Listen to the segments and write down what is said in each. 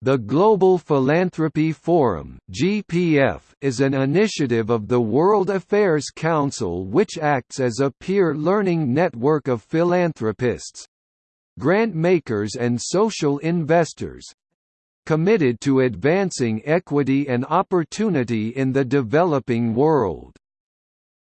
The Global Philanthropy Forum (GPF) is an initiative of the World Affairs Council which acts as a peer learning network of philanthropists, grant makers and social investors committed to advancing equity and opportunity in the developing world.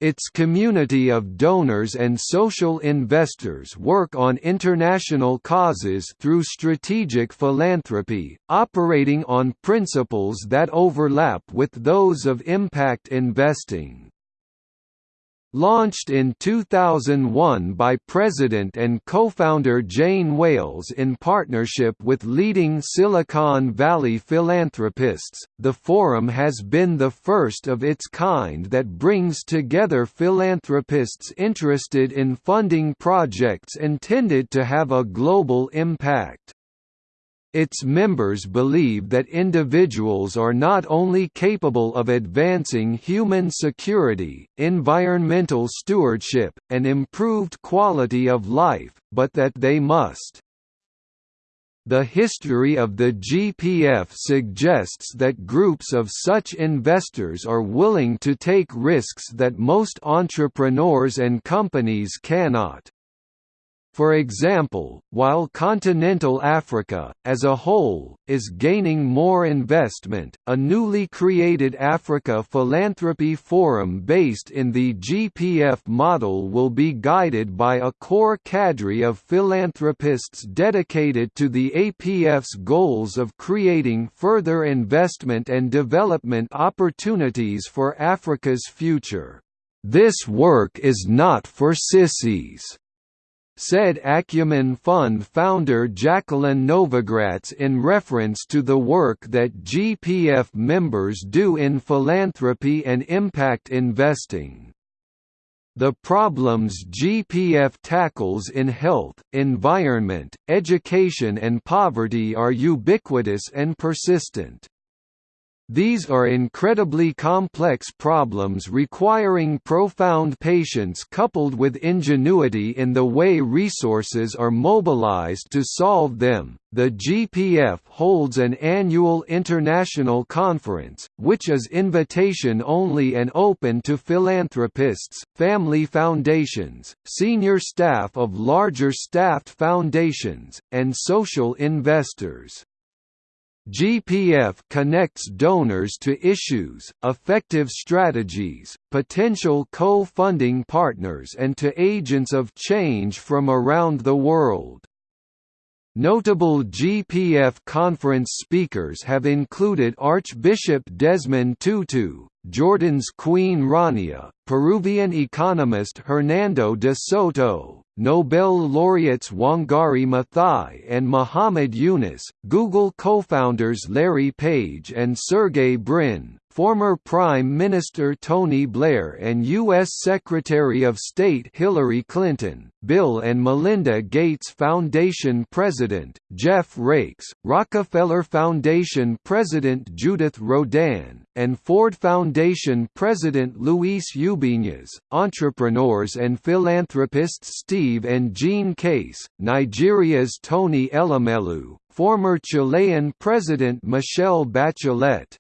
Its community of donors and social investors work on international causes through strategic philanthropy, operating on principles that overlap with those of impact investing. Launched in 2001 by President and co-founder Jane Wales in partnership with leading Silicon Valley philanthropists, the forum has been the first of its kind that brings together philanthropists interested in funding projects intended to have a global impact. Its members believe that individuals are not only capable of advancing human security, environmental stewardship, and improved quality of life, but that they must the history of the GPF suggests that groups of such investors are willing to take risks that most entrepreneurs and companies cannot. For example, while continental Africa, as a whole, is gaining more investment, a newly created Africa Philanthropy Forum based in the GPF model will be guided by a core cadre of philanthropists dedicated to the APF's goals of creating further investment and development opportunities for Africa's future. This work is not for sissies said Acumen Fund founder Jacqueline Novogratz in reference to the work that GPF members do in philanthropy and impact investing. The problems GPF tackles in health, environment, education and poverty are ubiquitous and persistent. These are incredibly complex problems requiring profound patience coupled with ingenuity in the way resources are mobilized to solve them. The GPF holds an annual international conference, which is invitation only and open to philanthropists, family foundations, senior staff of larger staffed foundations, and social investors. GPF connects donors to issues, effective strategies, potential co-funding partners and to agents of change from around the world. Notable GPF conference speakers have included Archbishop Desmond Tutu, Jordan's Queen Rania, Peruvian economist Hernando de Soto, Nobel laureates Wangari Maathai and Muhammad Yunus, Google co-founders Larry Page and Sergey Brin, former Prime Minister Tony Blair and U.S. Secretary of State Hillary Clinton, Bill and Melinda Gates Foundation President, Jeff Raikes, Rockefeller Foundation President Judith Rodin, and Ford Foundation President Luis Ubiñas, entrepreneurs and philanthropists Steve and Jean Case, Nigeria's Tony Elumelu, former Chilean President Michelle Bachelet,